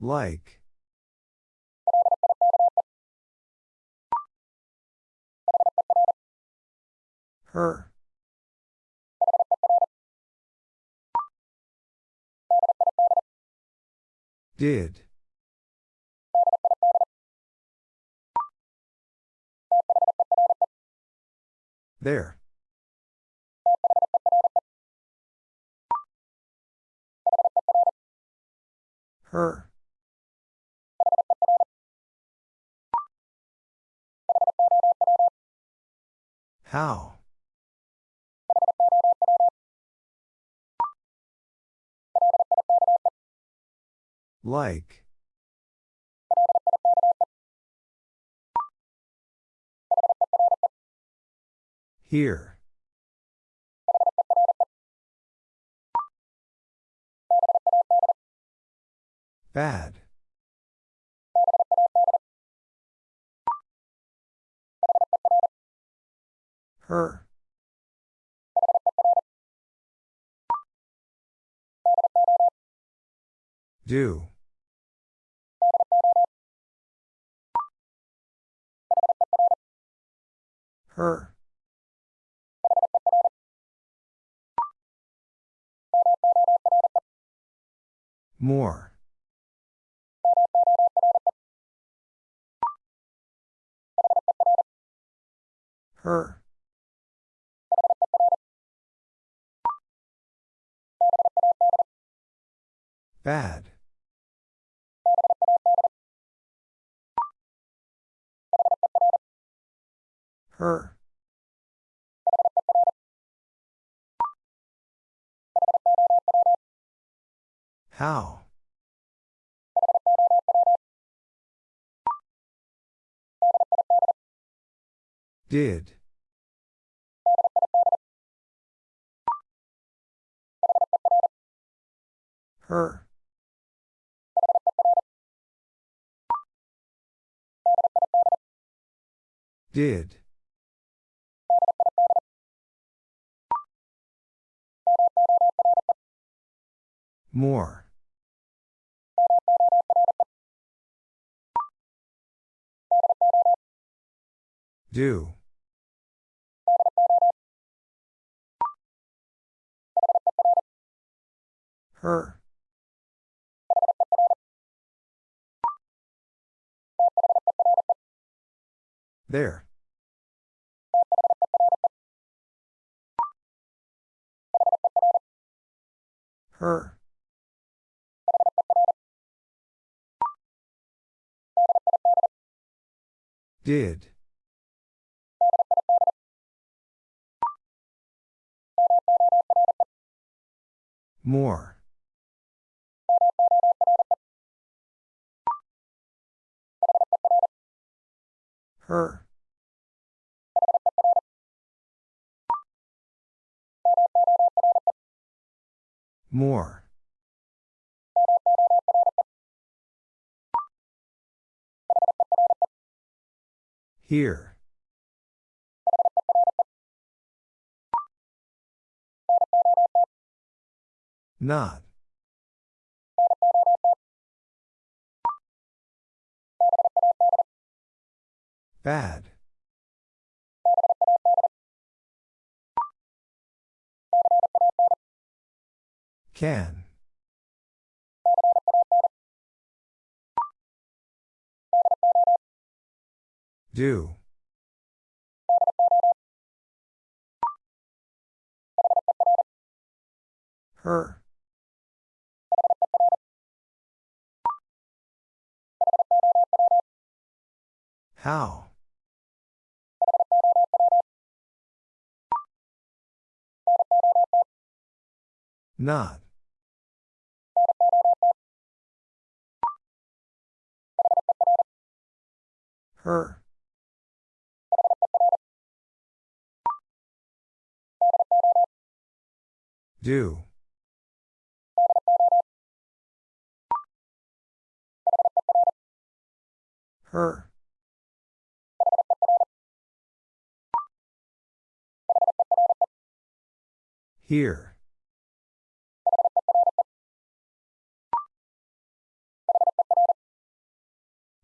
Like. Her. Did. There. Her. How? Like. Here. Bad. Her. Do. Her. More. Her. Bad. Her. How? Did. Her. Did. More. Do. Her. There. Her. Did. More. Her. More. Here. Not. Bad. Can. Do. Her. How? Not. Her. Do. Her. Here.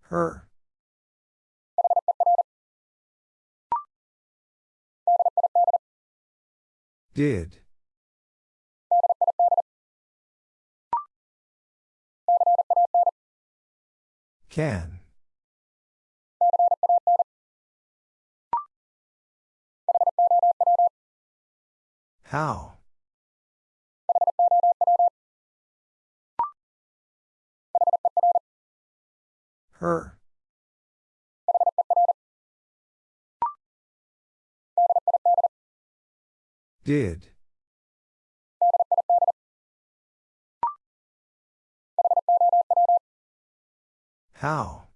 Her. Did. Can. How? Her. Did. How?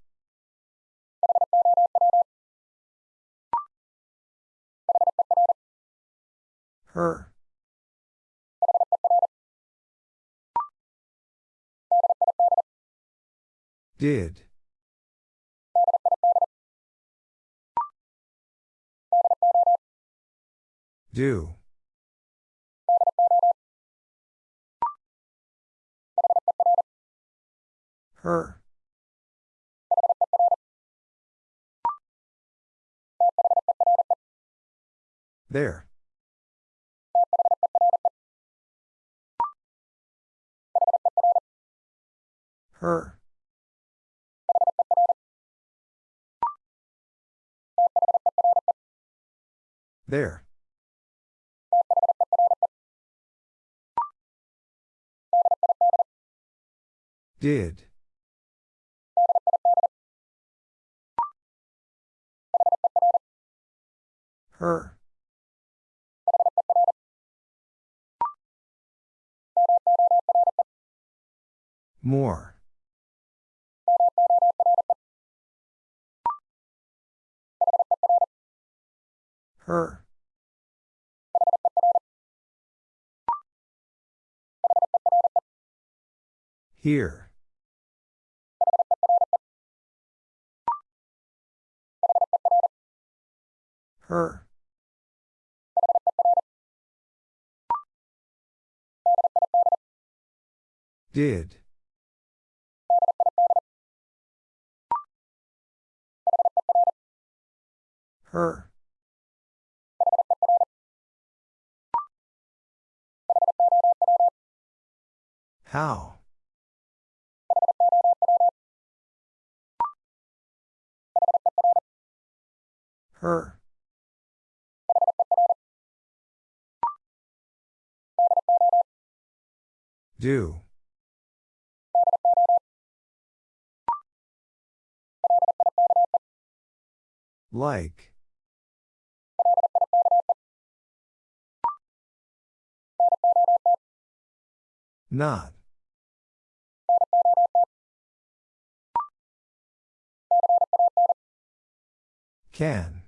Her. Did. Do. Her. There. Her. There. Did. Her. More. Her. Here. Her. Did. Her. How? Her. Do. Like. Not. Can.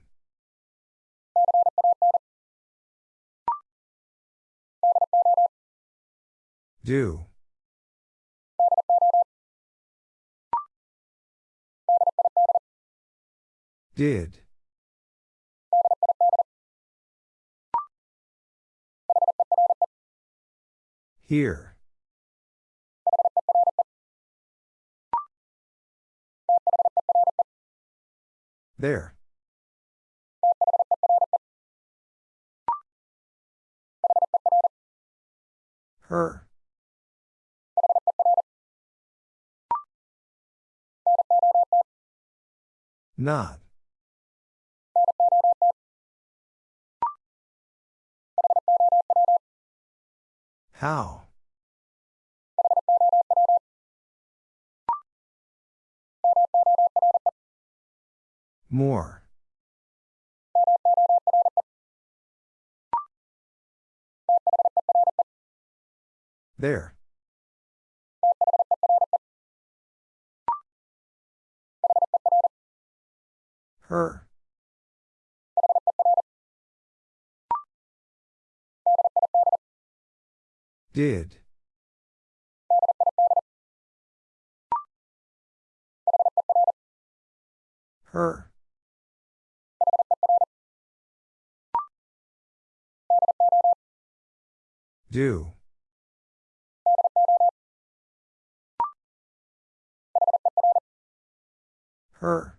Do. Did. Here. There. Her. Not. How? More. There. Her. Did. Her. Do. Her.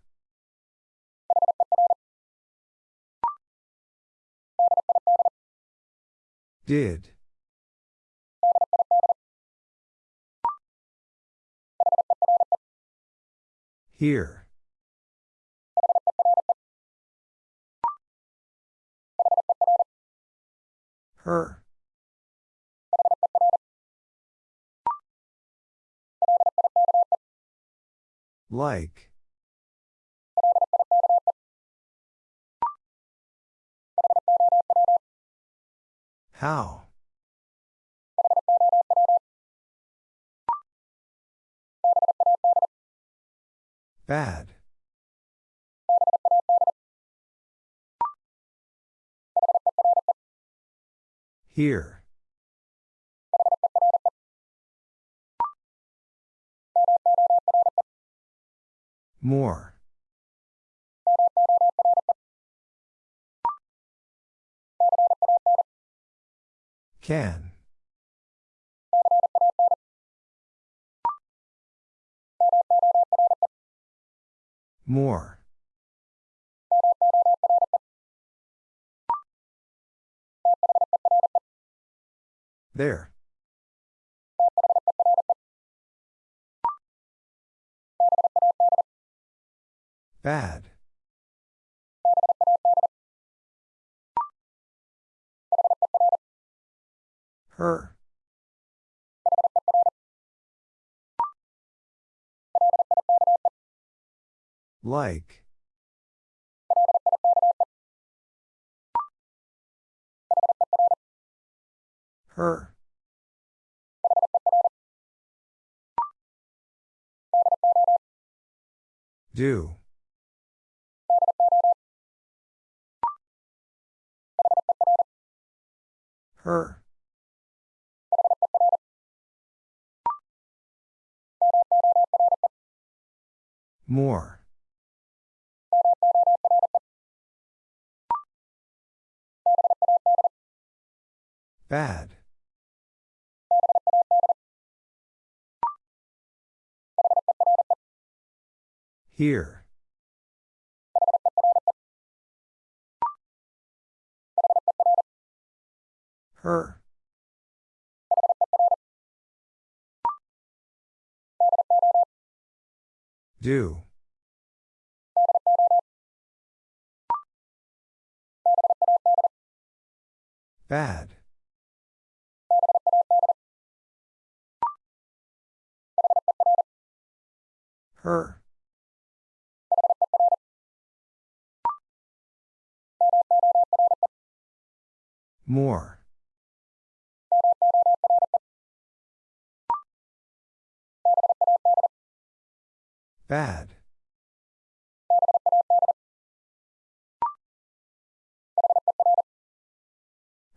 Did. Here. Her. Like. How? Bad. Here. More. Can. More. There. Bad. Her. Like. Her. Do. Her. More. Bad. Here. Her. Do. Bad. Her. More. Bad.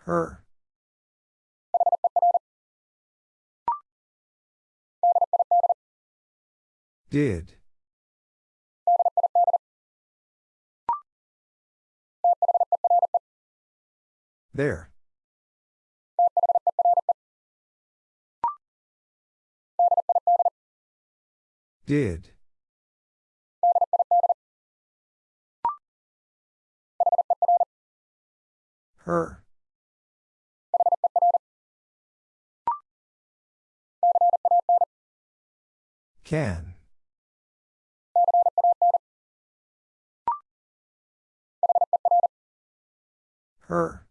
Her. Did. There. Did. Her. Can. Her.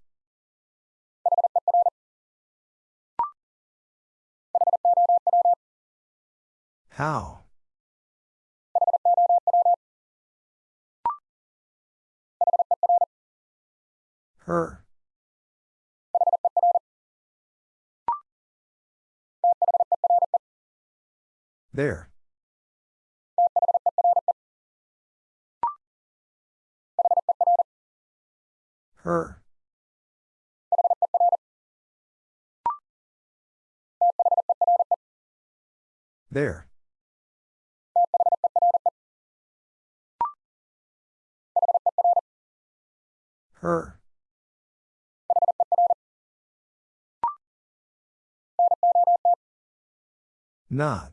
How? Her. There. Her. There. Her. Not.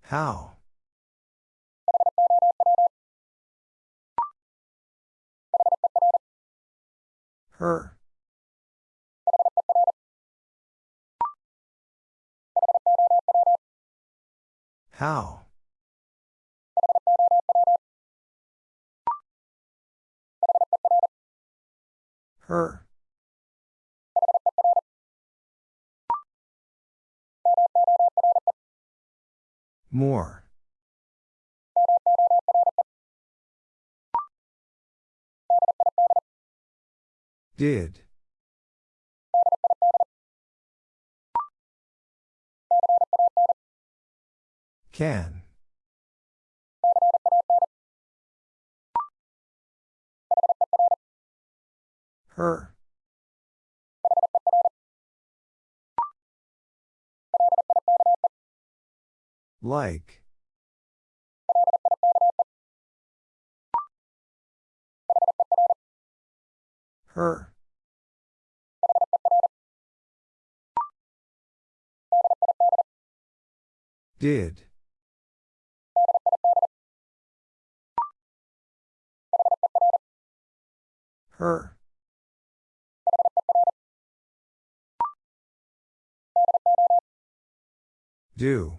How? Her. How? Her. More. Did. Can. Her. Like. Her. Did. Her. Do.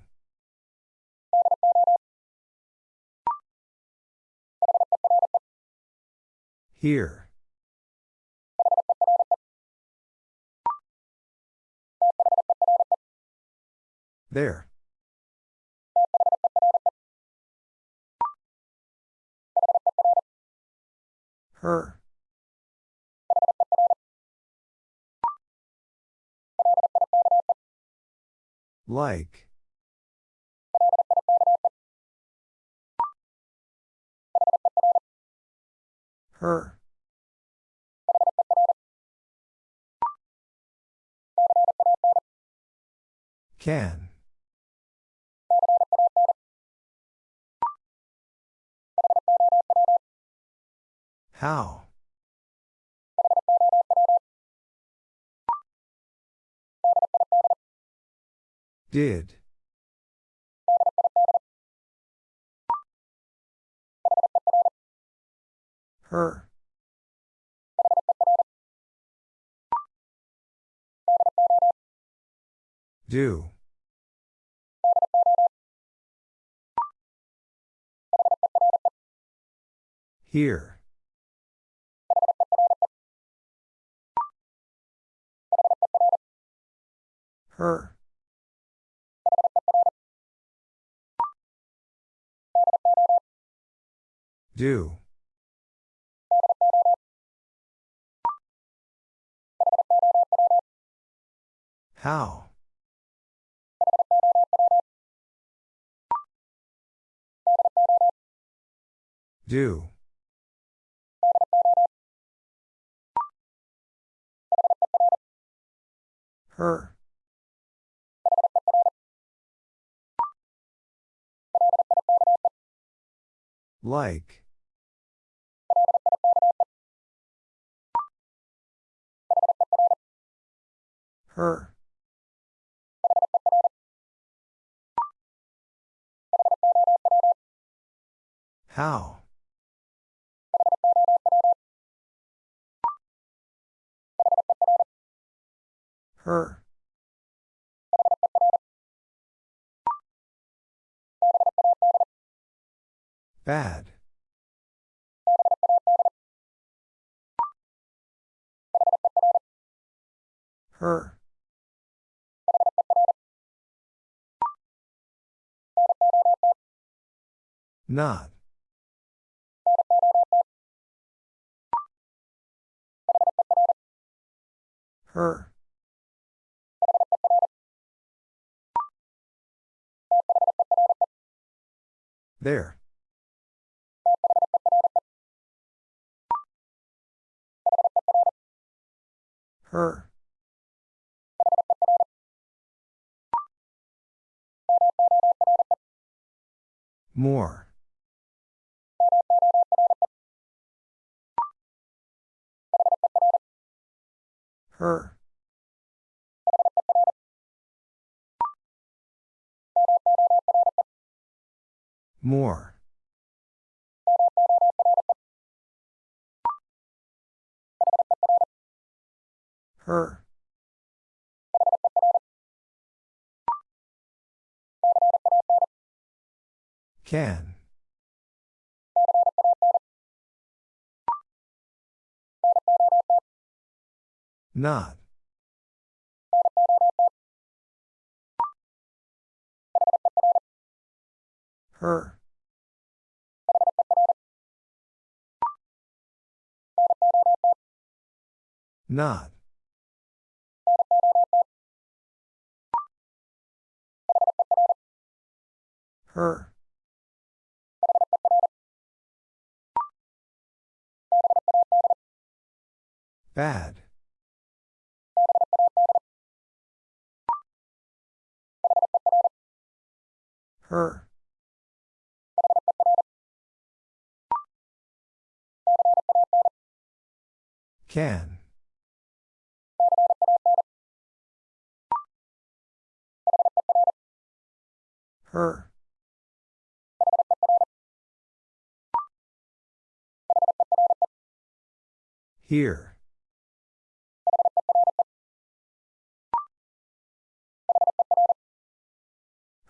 Here. There. Her. Like. Her. Can. How? Did. Her. Do. Here. Her. Do. How? Do. Her. Like. Her. How? Her. Bad. Her. Not. Her. There. Her. More. Her. More. Her. Can. Not. Her. Not. Her. Bad. Her. Can. Her. Here.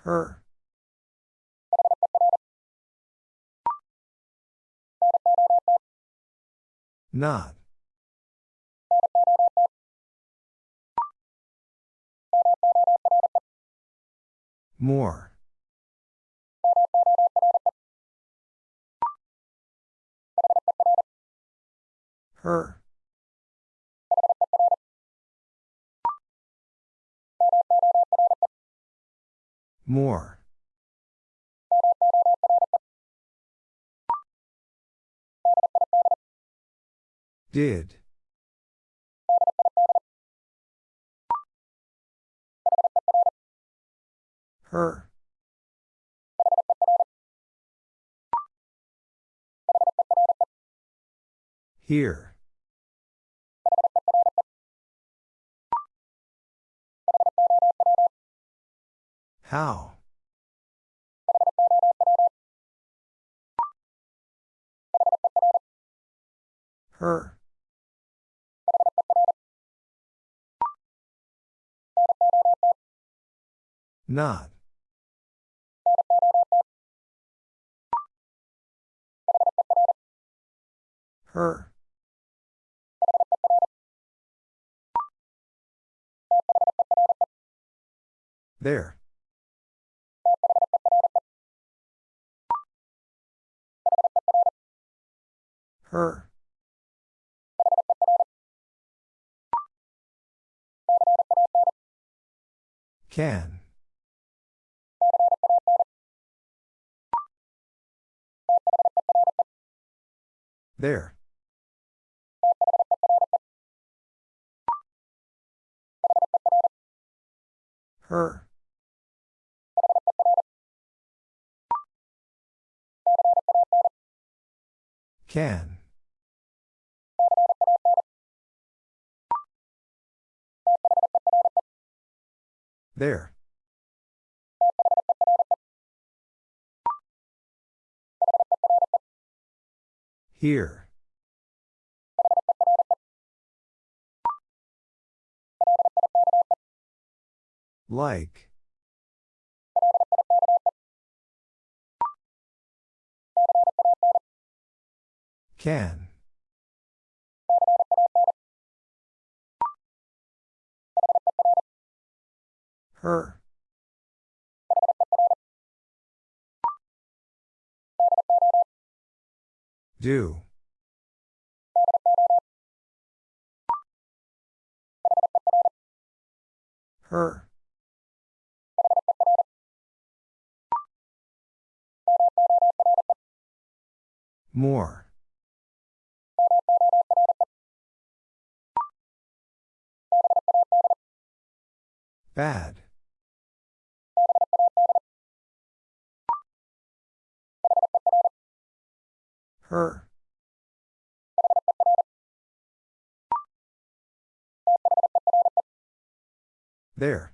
Her. Not. More. Her. More. Did. Her. Here. How? Her. Not. Her. There. Her. Can. There. Her. Can. There. Here. Like. Can. Her. Do. Her. More. Bad. Her. There.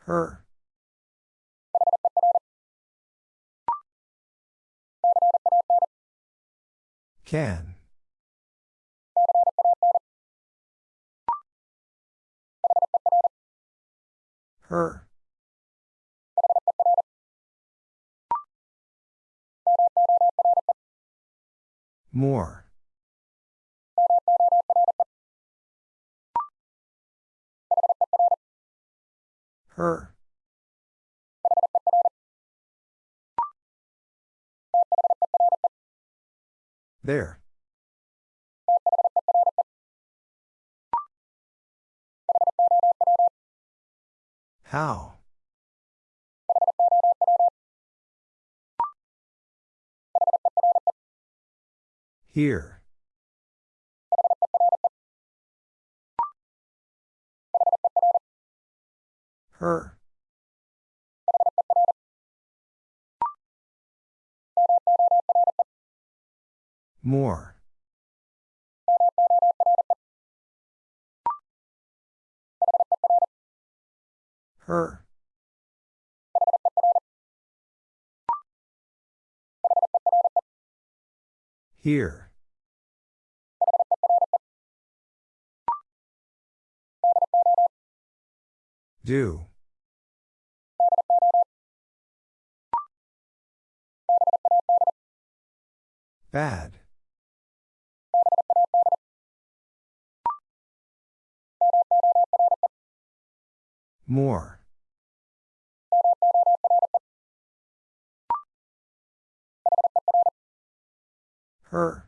Her. Can. Her. More. Her. There. How? Here. Her. More. Her. Here. Do. Bad. More. Her.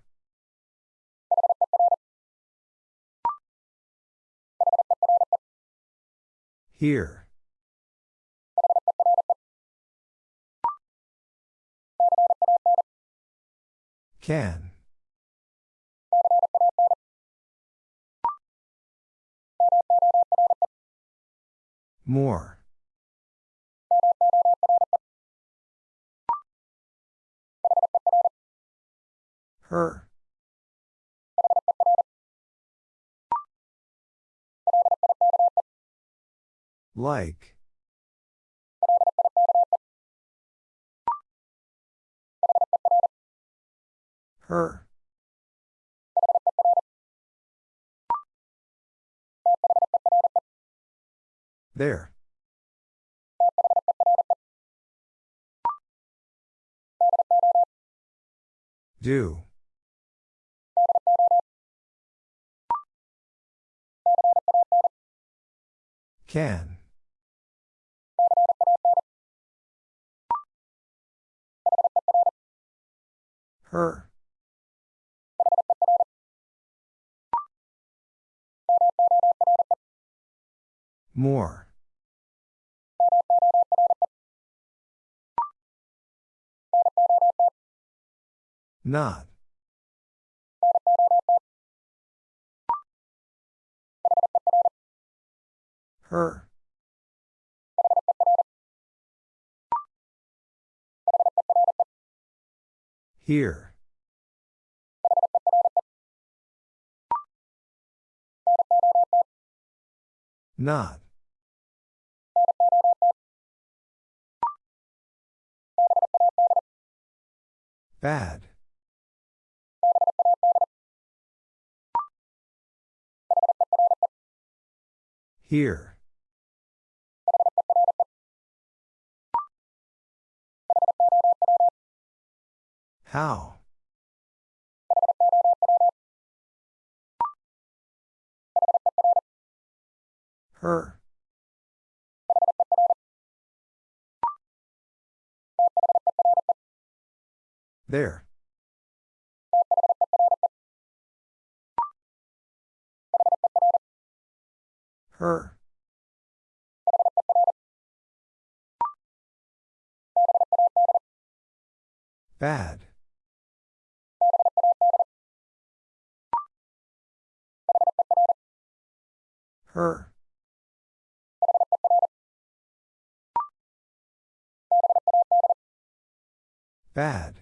Here. Can. More. Her. Like. Her. There. Do. Can. Her. More. Not. Her. Here. Not. Bad. Here. How? Her. There. Her. Bad. Her. Bad.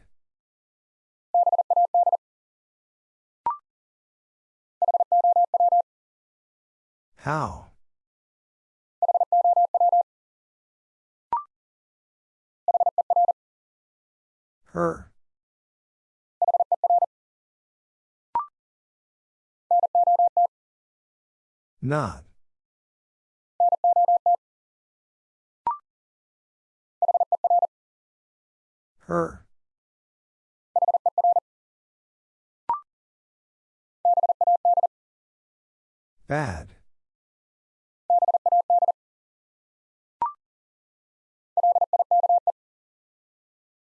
How? Her. Not. Her. Bad.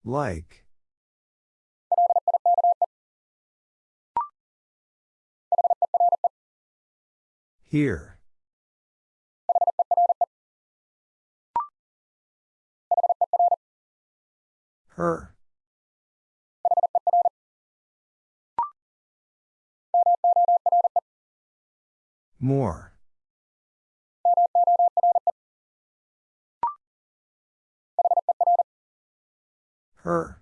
Like. Here. Her. More. Her.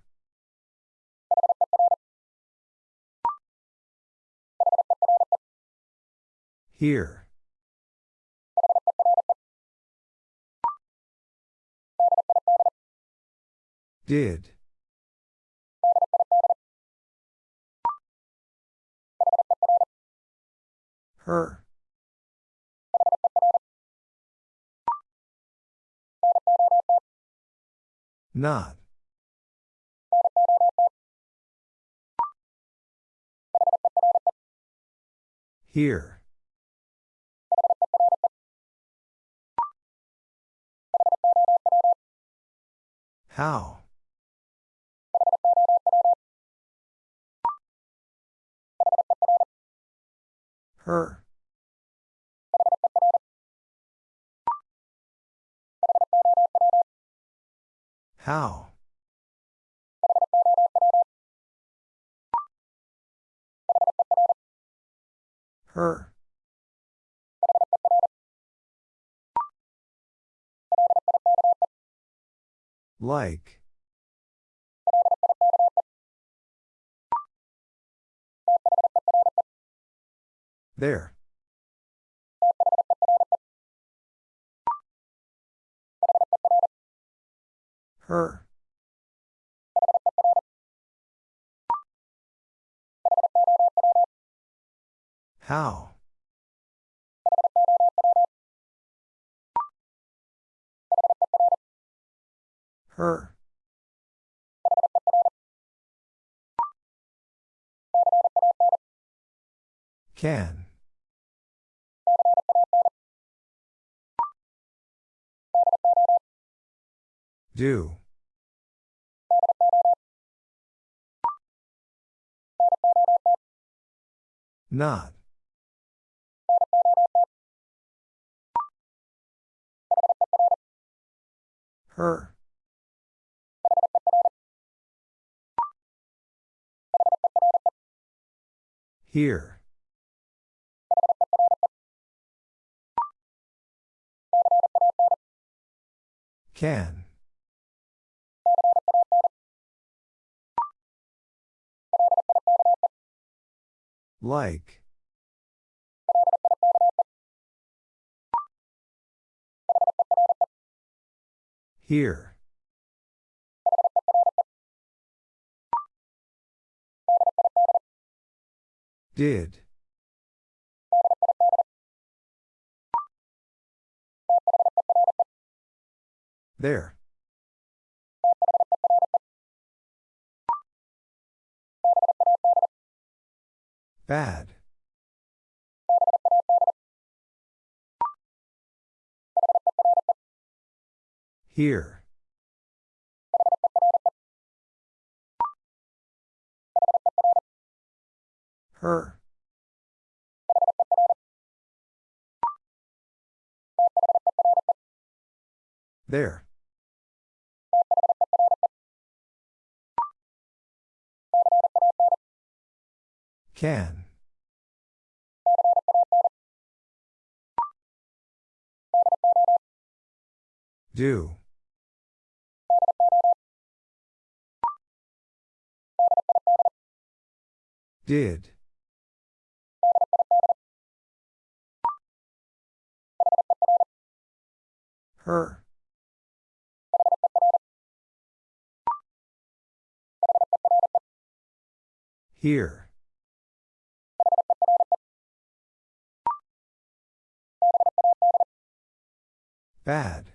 Here. Did. Her. Not. Here. How? Her. How? Her. Like. There. Her. How? Her. Can. Do. Not. Her. Here. Can. Like. Here. Did. There. Bad. Here. Her. There. Can. Do. Did. Her. Here. Bad.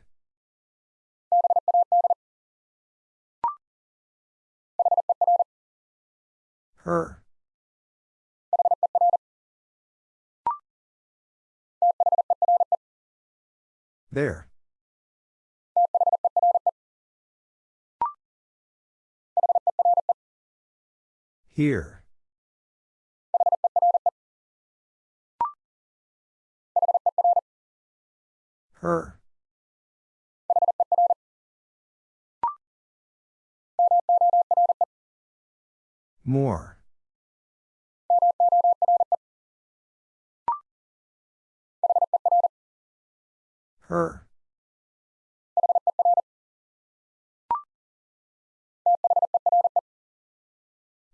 Her. There. Here. Her. More. Her.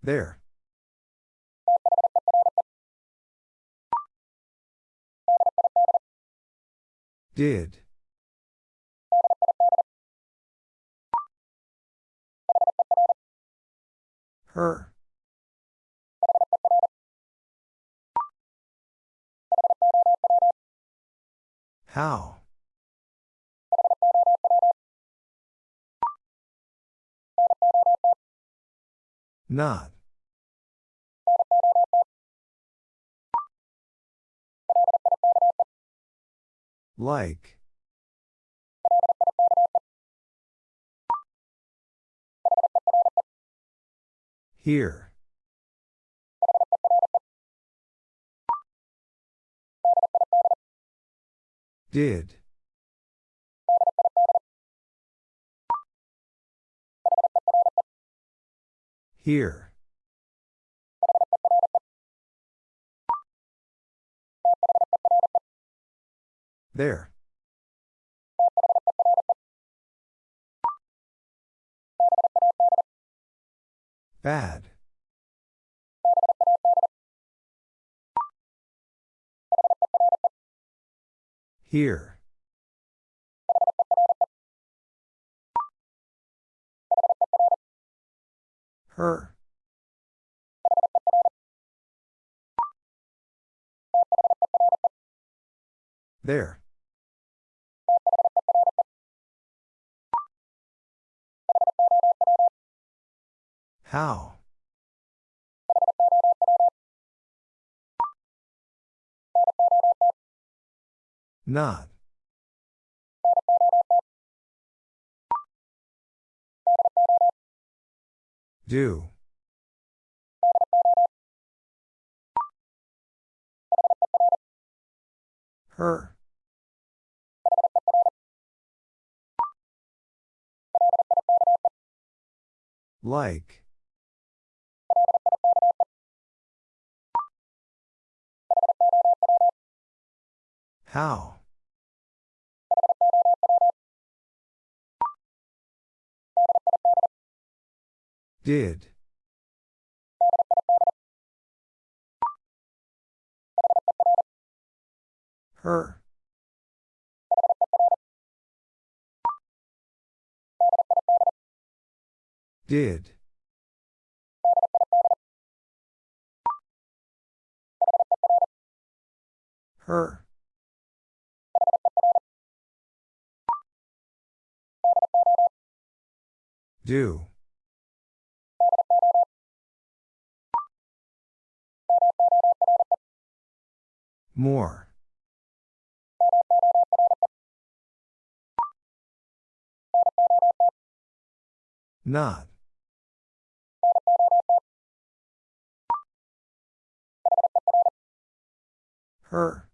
There. Did. Her. How? Not. Like. Here. Did. Here. There. Bad. Here. Her. There. How? Not. Do. Her. Like. How? Did. Her. Did. Her. Do. More. Not. Her.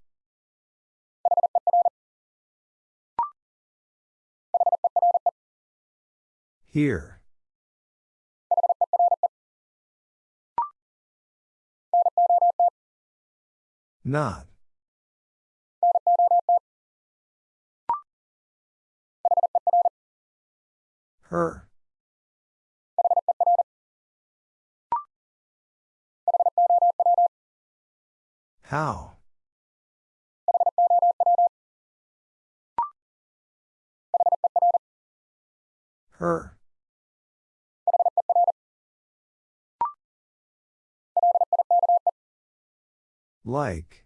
Here. Not. Her. How? Her. Like.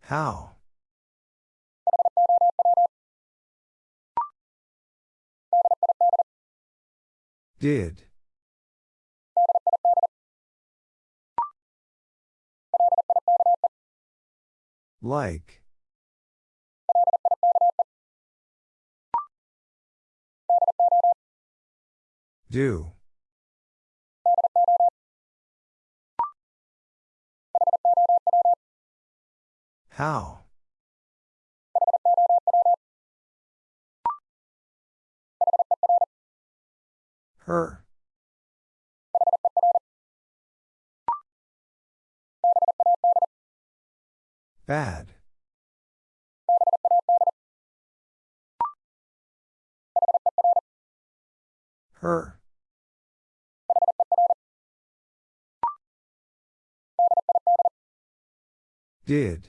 How? Did. Like. Do. How? Her. Bad. Her. Did.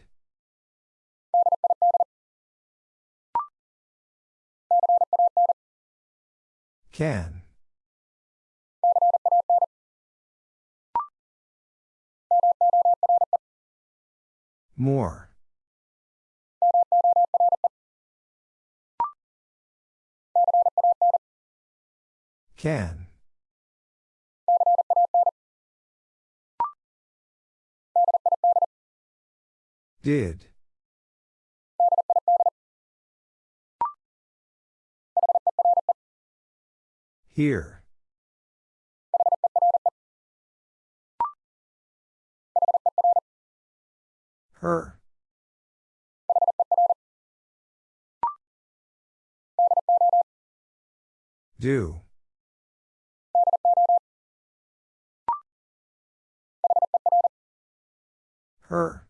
Can. More. Can. Did. Here. Her. Do. Her.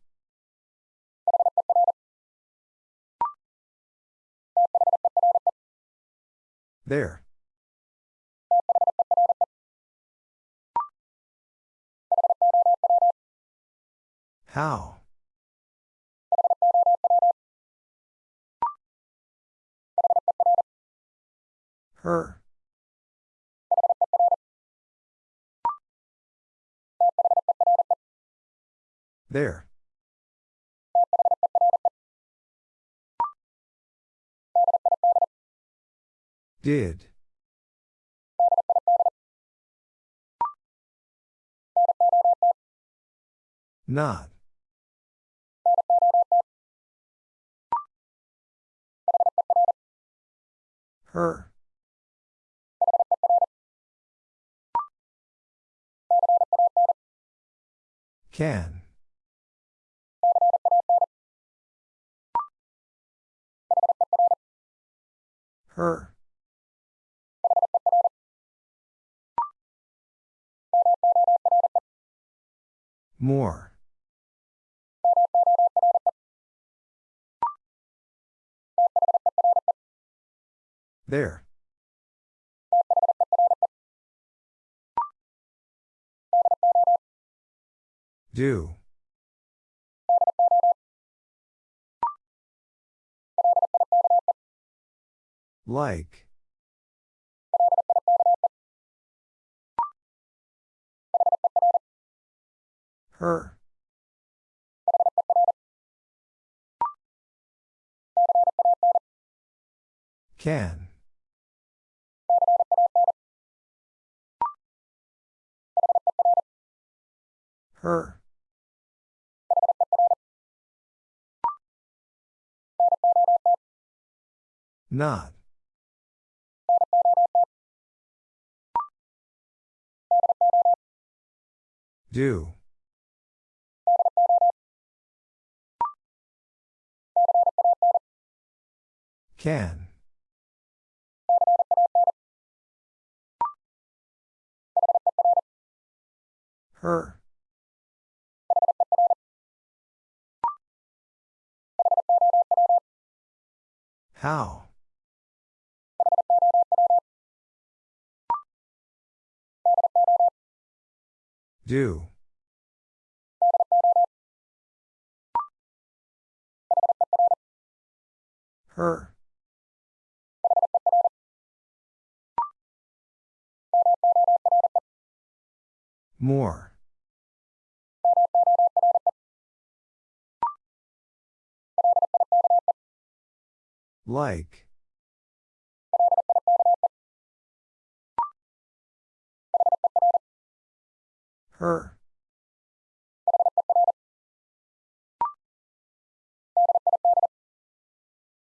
There. How? Her. There. Did. Not. Her. Can. Her. More. There. Do. Like. Her. Can. Her. Not. Do. Can. Her. How? Do. Her. More. Like. Her.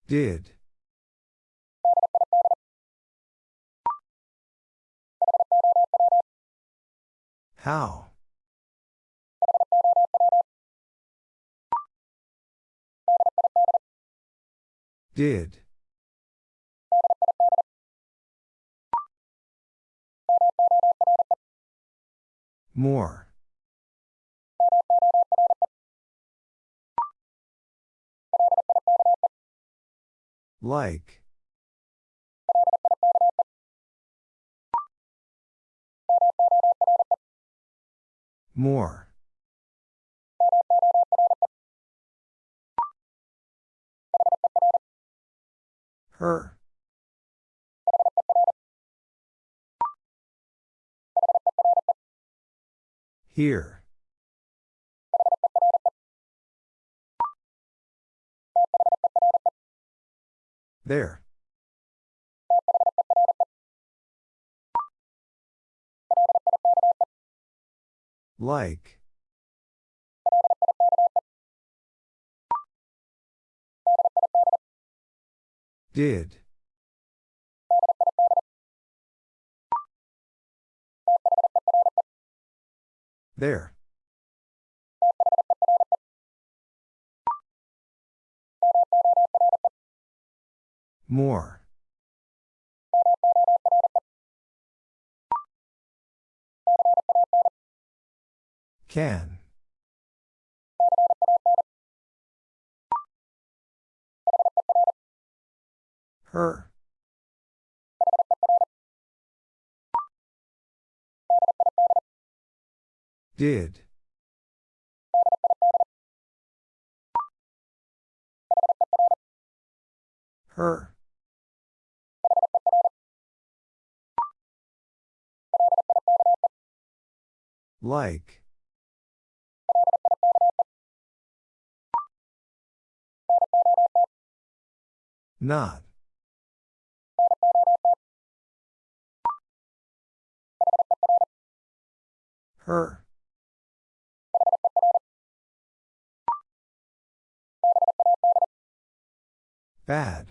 Did. How? Did. More. Like. More. Her. Here. There. Like. Did. There. More. Can. Her. Did. Her. Like. Not. Her. Bad.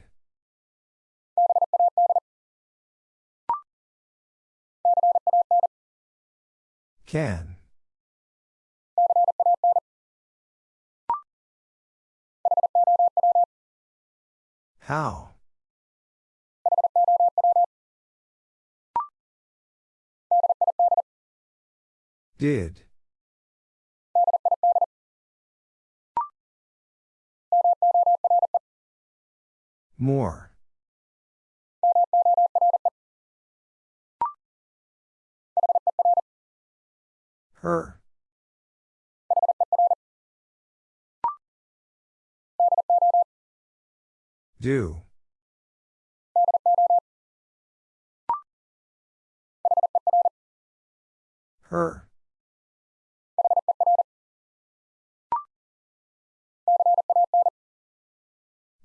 Can. How? Did. More. Her. Do. Her.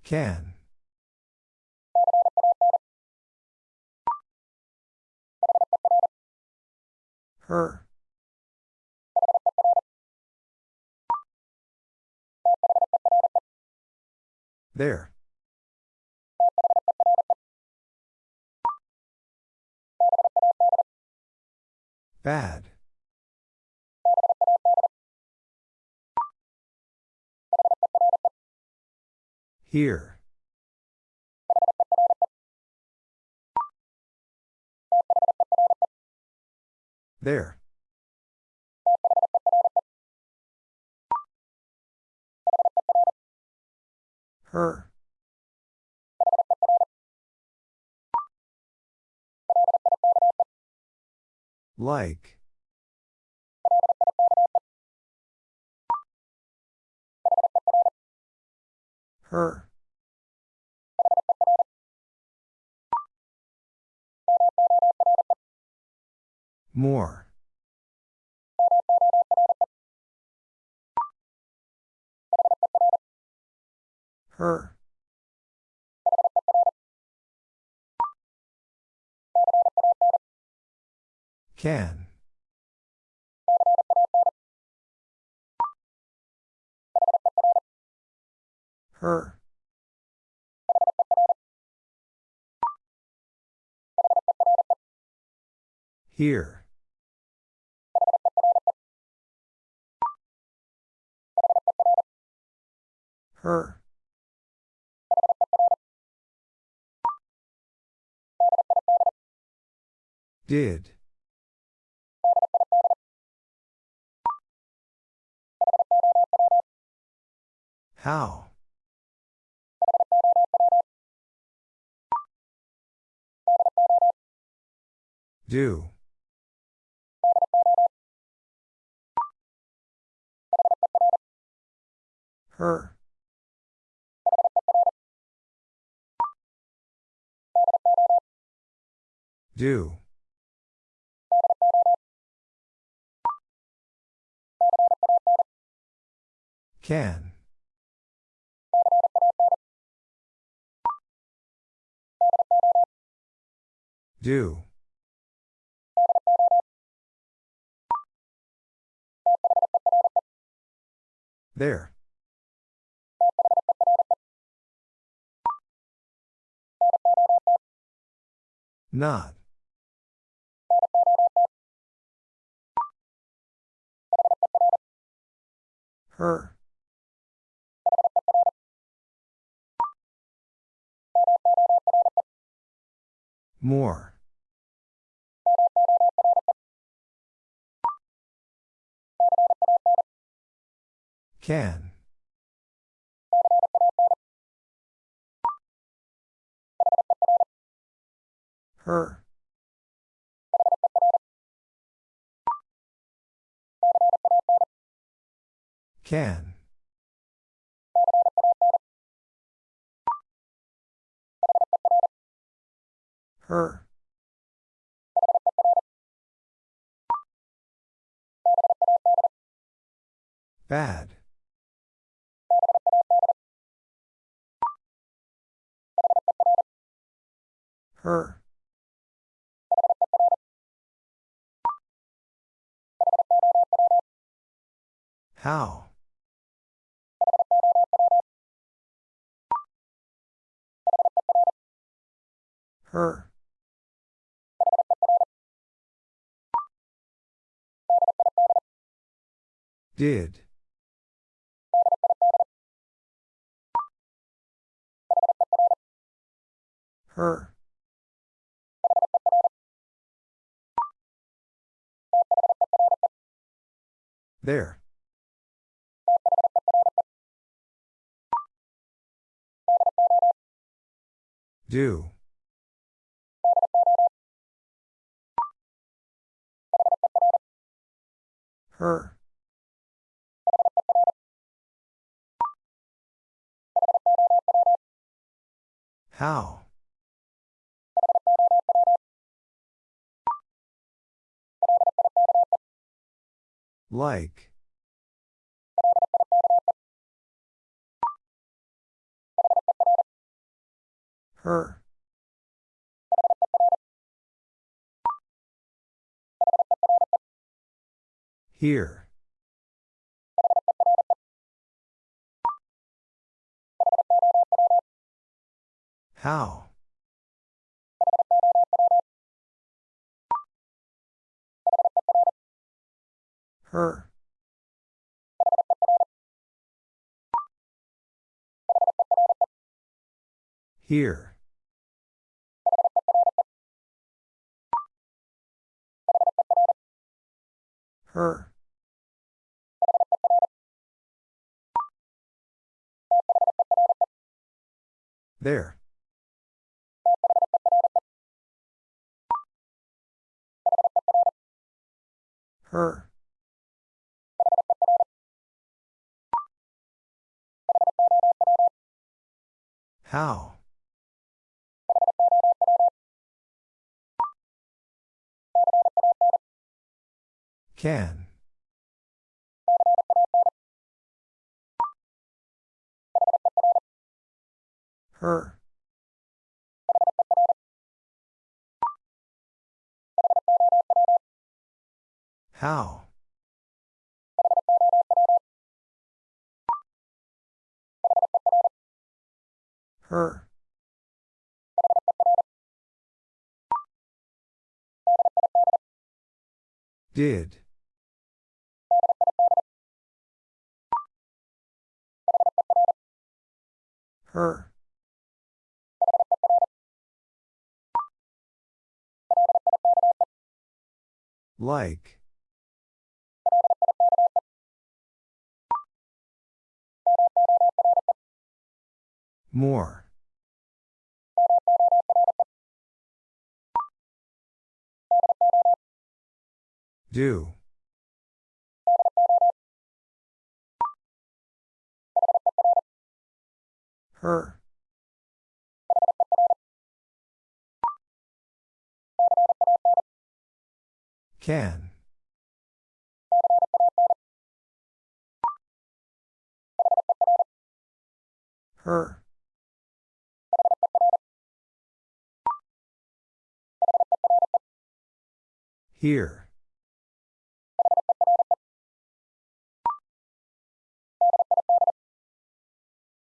Can. Her. There. Bad. Here. There. Her. Like. Her. More. Her. Can. Her. Here. Her. Did. How? Do. Her. Do. Can. Do. There. Not. Her. More. Can. Her. Can. Her. Bad. Her. How? Her. Did. Her. There. Do. Her. How? Like. Her. Here. How? Her. Here. Her. There. Her. How? Can. Her. How? Her. Did. Her. Like. More. Do. Her. Can. Her. Here.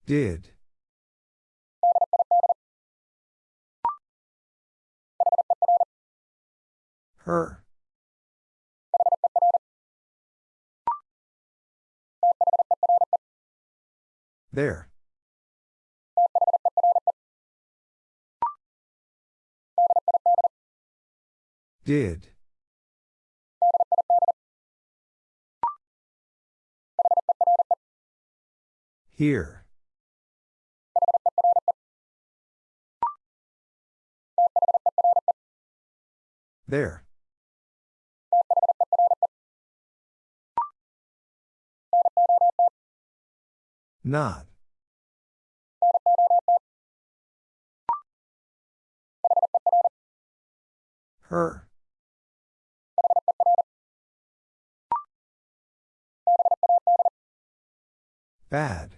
Did. Her. There. Did. Here. There. Not. Her. Bad.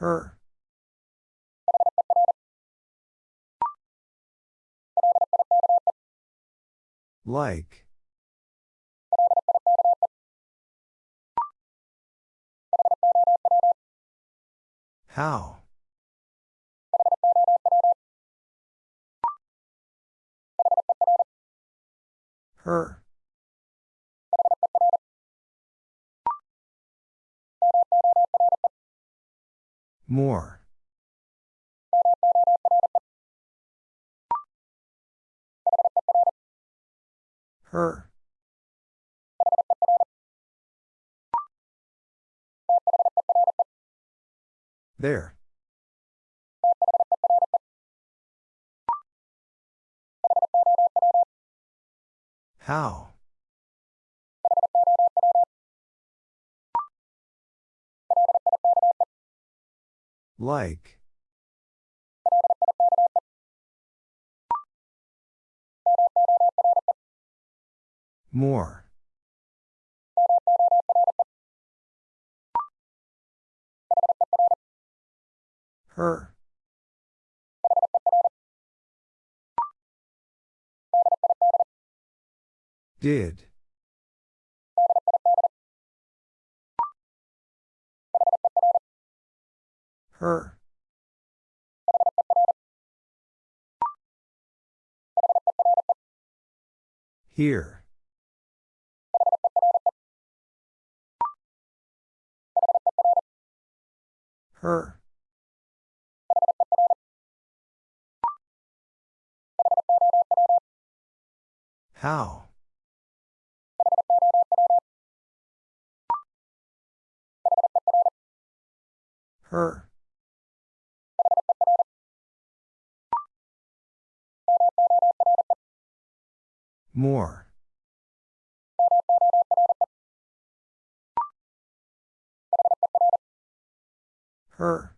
Her. Like. How? Her. More. Her. There. How? Like. More. Her. Did. Her. Here. Her. How? Her. More. Her.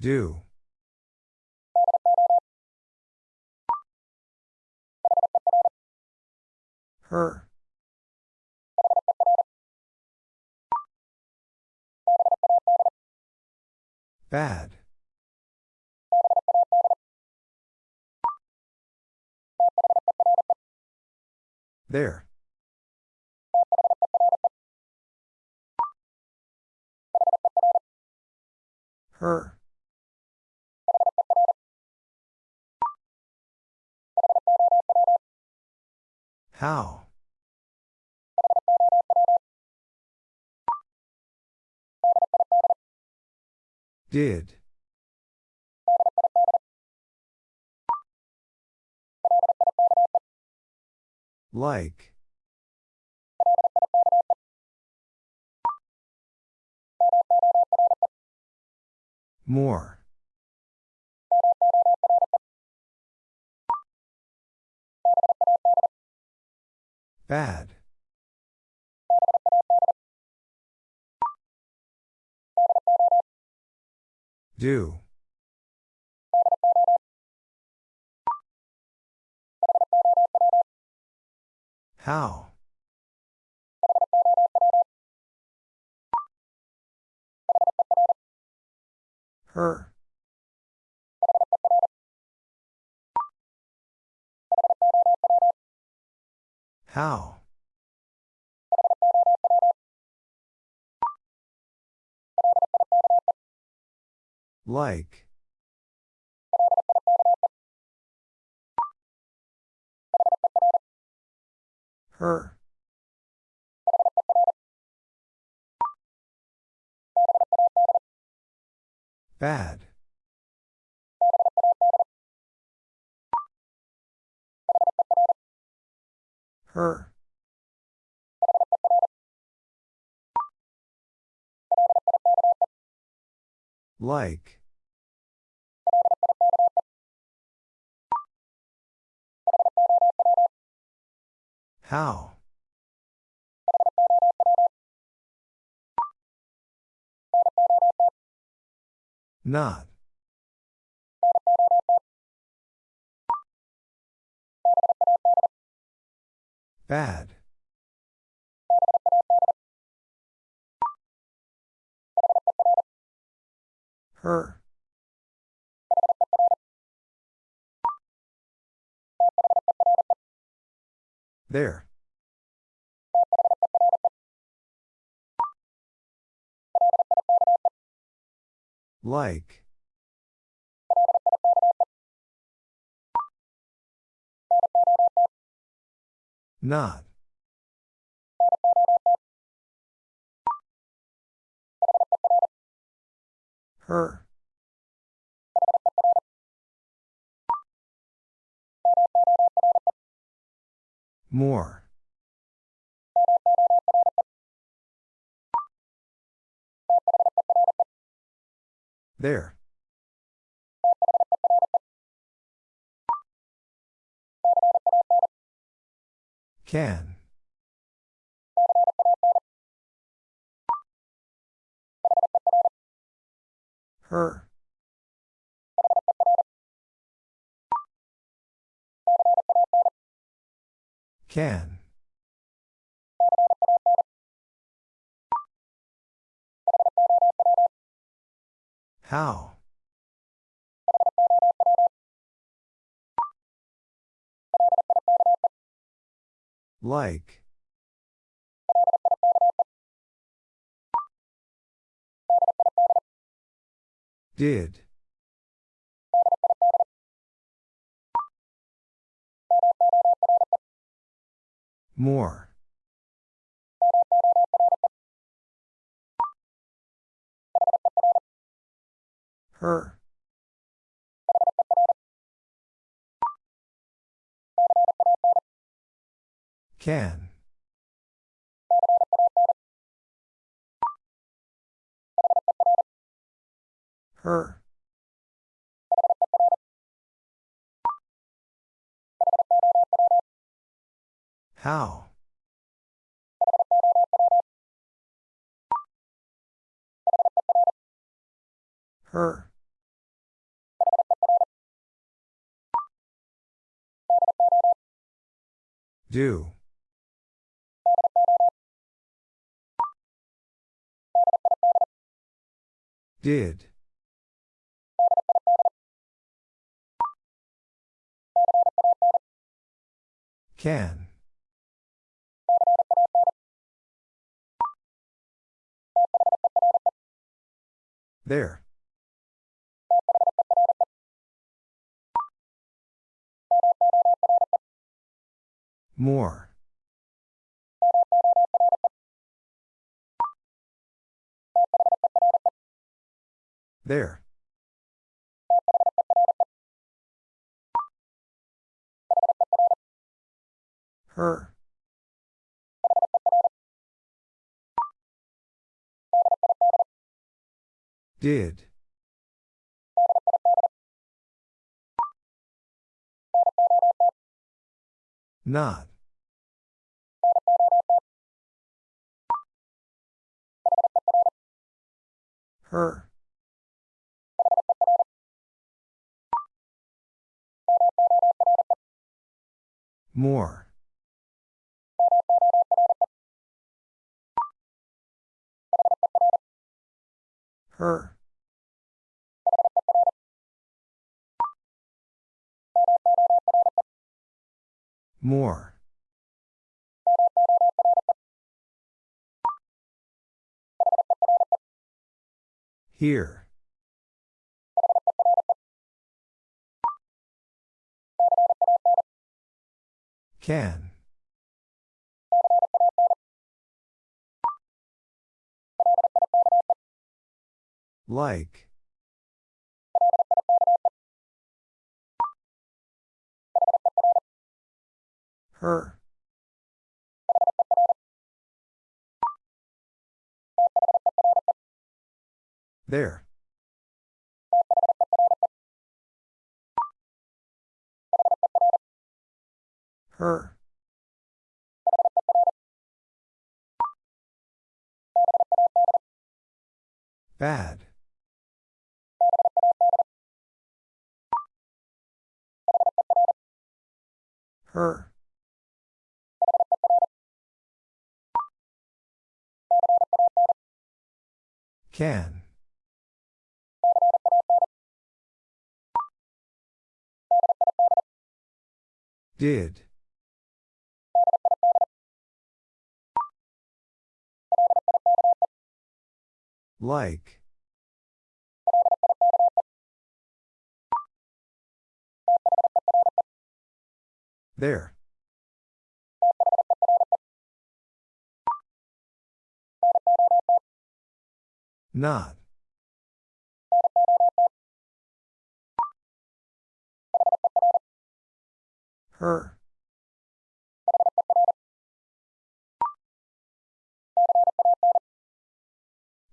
Do. Her. Bad. There. Her. How? Did. Like. More. Bad. Do. How? Her. How? Like. Her. Bad. Her. Like. How? Not. Bad. Her. There. Like. Not. Her. More. There. Can. Her. Can. How? Like. Did. More. Her. Can. Her. How? Her. Do. Did. Can. There. More. There. Her. Did. Not. Her. More. Her. More. Here. Can. Like. Her. There. Her. Bad. Her. Can. Did. Like. There. Not. Her.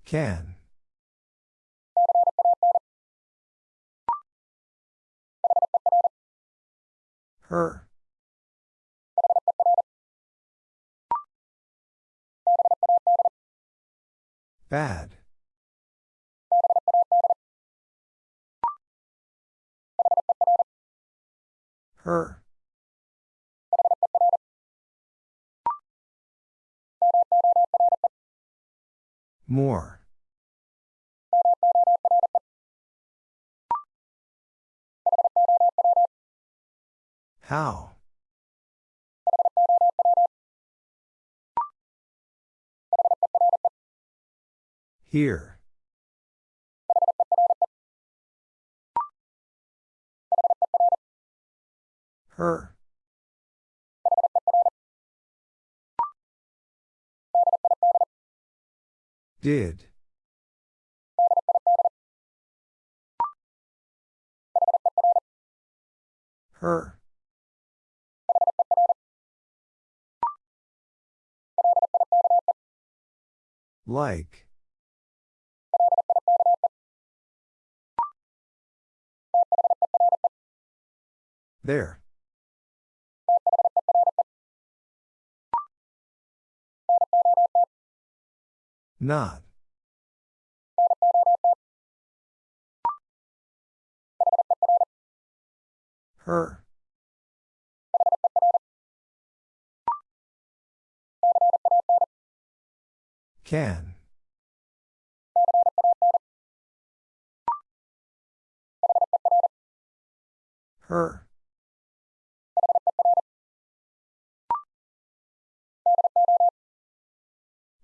Can. Her. Bad. Her. More. How? Here. Her. Did. Her. Like. There. Not. Her. Can. Her.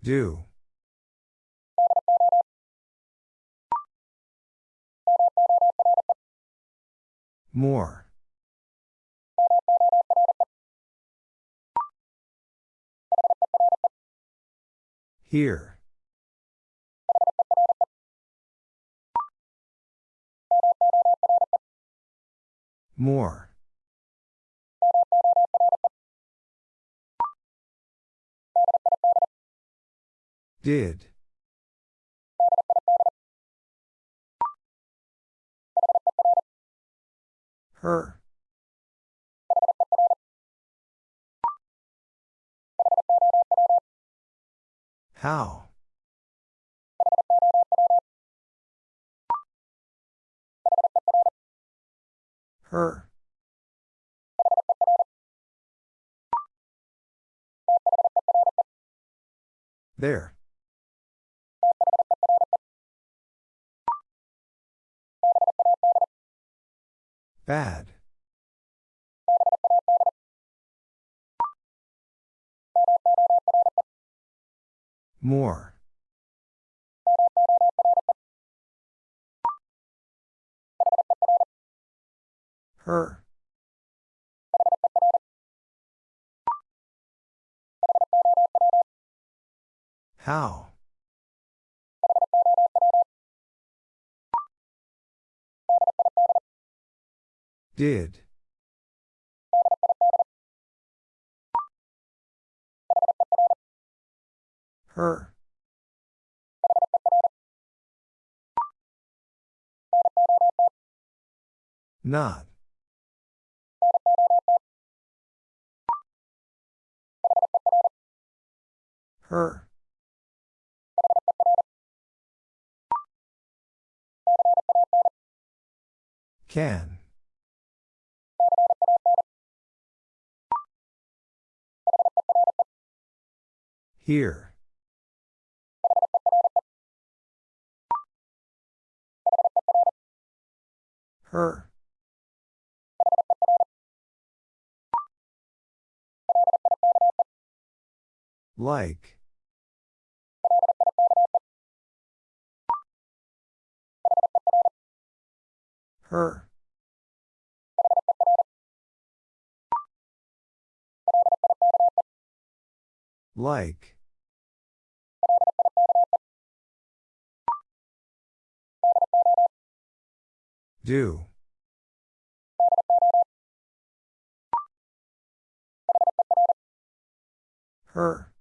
Do. More. Here. More. Did. Her. How? Her. There. Bad. More. Her. How? Did. Her. Not. Her. Can. Here. Her. Like. Her. Like. Do. Her.